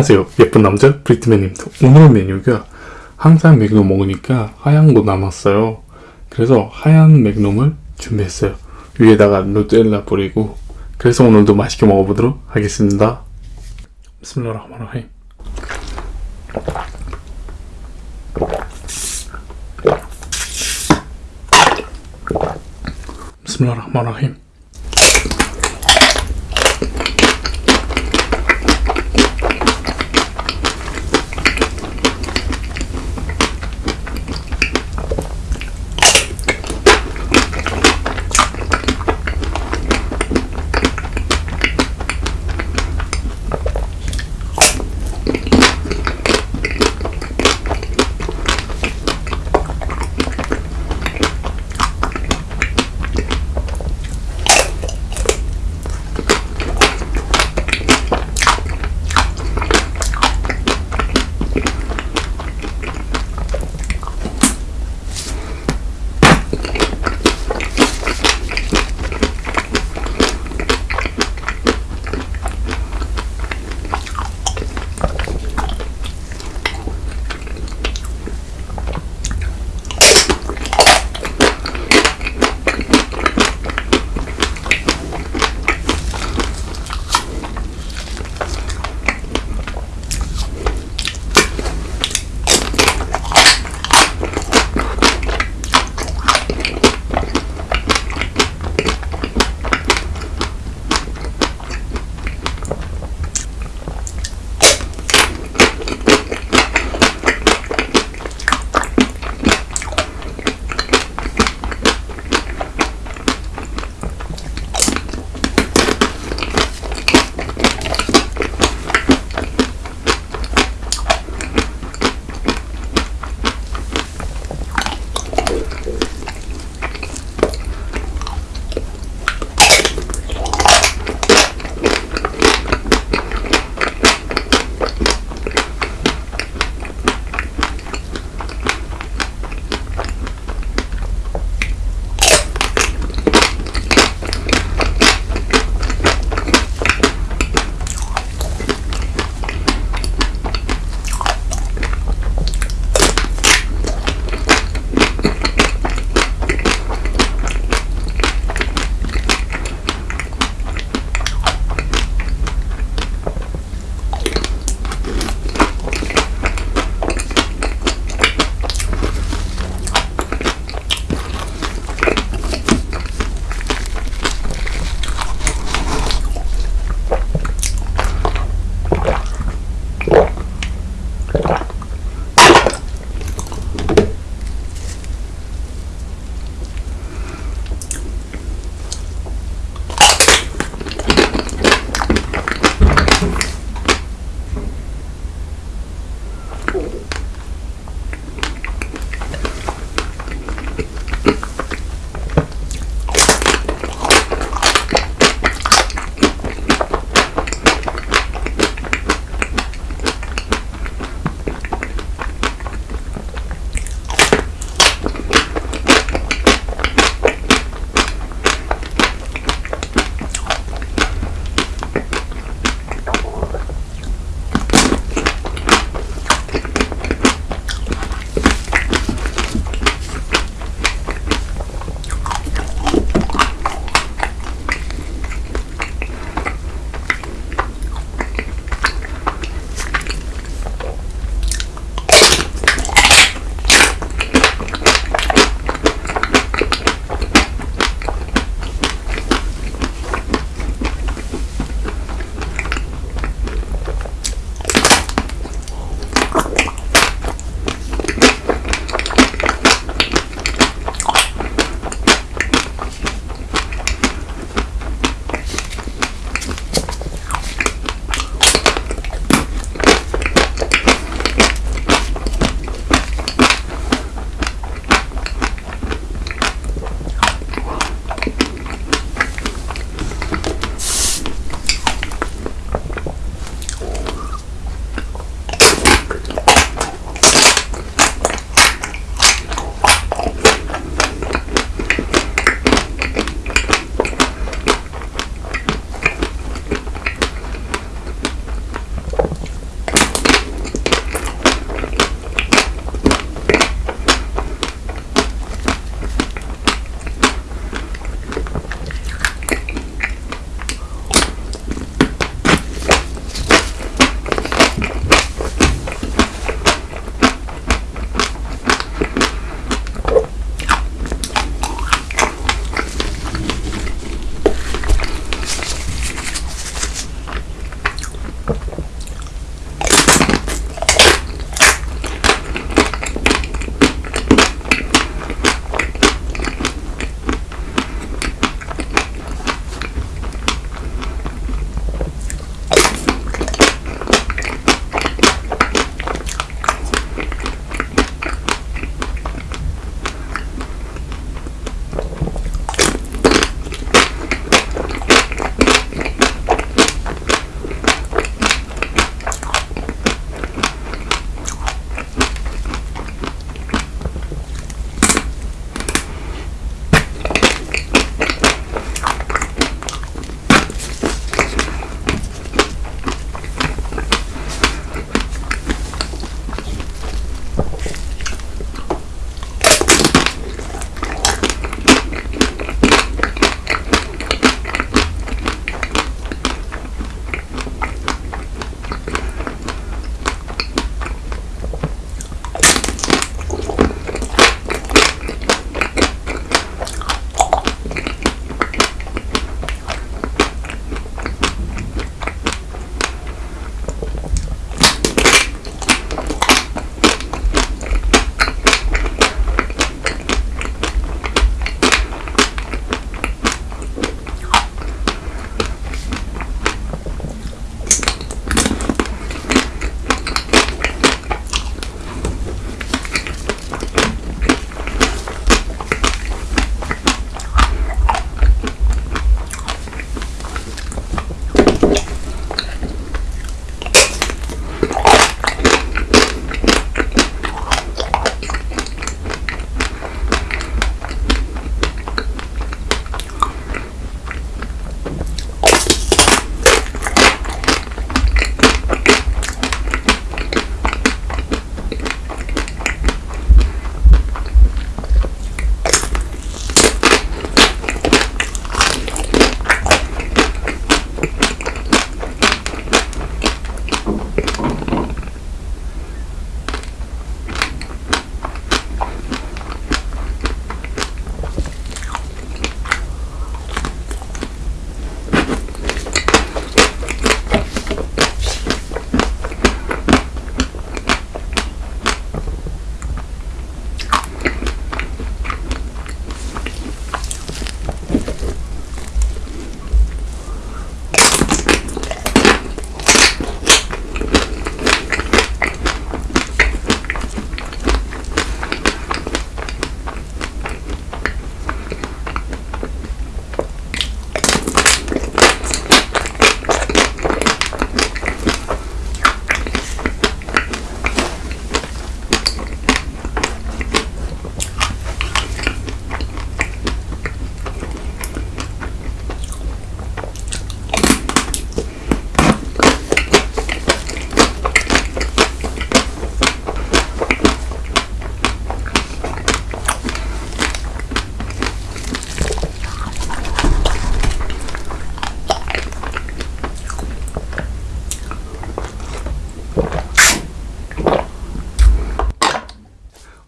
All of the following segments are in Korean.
안녕하세요. 예쁜 남자 브리트맨입니다. 오늘 메뉴가 항상 맥놈 먹으니까 하얀 거 남았어요. 그래서 하얀 맥놈을 준비했어요. 위에다가 누텔라 뿌리고 그래서 오늘도 맛있게 먹어보도록 하겠습니다. 비스밀라흐마라힘 비스밀라흐마라힘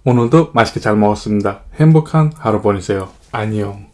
오늘도 맛있게 잘 먹었습니다. 행복한 하루 보내세요. 안녕.